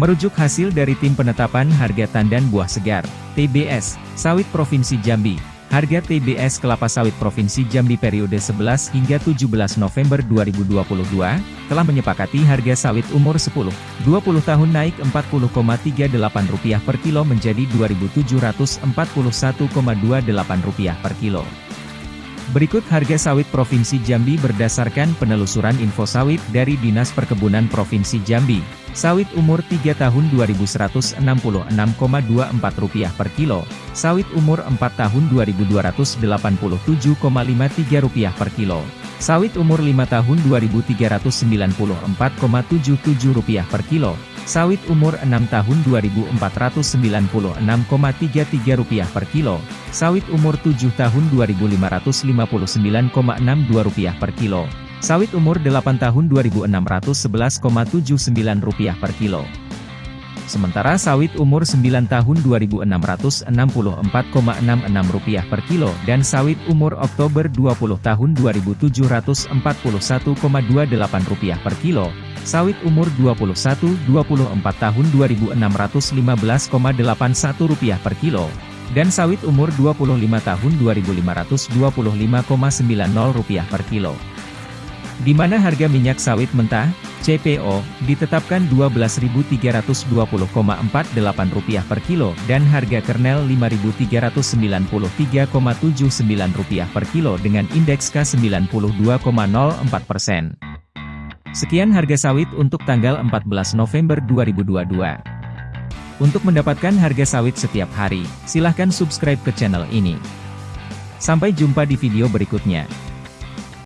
Merujuk hasil dari Tim Penetapan Harga Tandan Buah Segar, TBS, Sawit Provinsi Jambi, harga TBS kelapa sawit Provinsi Jambi periode 11 hingga 17 November 2022, telah menyepakati harga sawit umur 10, 20 tahun naik Rp40,38 per kilo menjadi Rp2.741,28 per kilo. Berikut harga sawit Provinsi Jambi berdasarkan penelusuran info sawit dari Dinas Perkebunan Provinsi Jambi. Sawit umur 3 tahun Rp2.166,24 per kilo, sawit umur 4 tahun Rp2.287,53 per kilo, sawit umur 5 tahun Rp2.394,77 per kilo, sawit umur 6 tahun Rp2.496,33 per kilo, sawit umur 7 tahun Rp2.559,62 per kilo, Sawit umur 8 tahun Rp2.611,79 per kilo. Sementara sawit umur 9 tahun Rp2.664,66 per kilo dan sawit umur Oktober 20 tahun Rp2.741,28 per kilo, sawit umur 21-24 tahun Rp2.615,81 per kilo, dan sawit umur 25 tahun Rp2.525,90 per kilo di mana harga minyak sawit mentah, CPO, ditetapkan Rp12.320,48 per kilo dan harga kernel Rp5.393,79 per kilo dengan indeks K92,04 persen. Sekian harga sawit untuk tanggal 14 November 2022. Untuk mendapatkan harga sawit setiap hari, silahkan subscribe ke channel ini. Sampai jumpa di video berikutnya.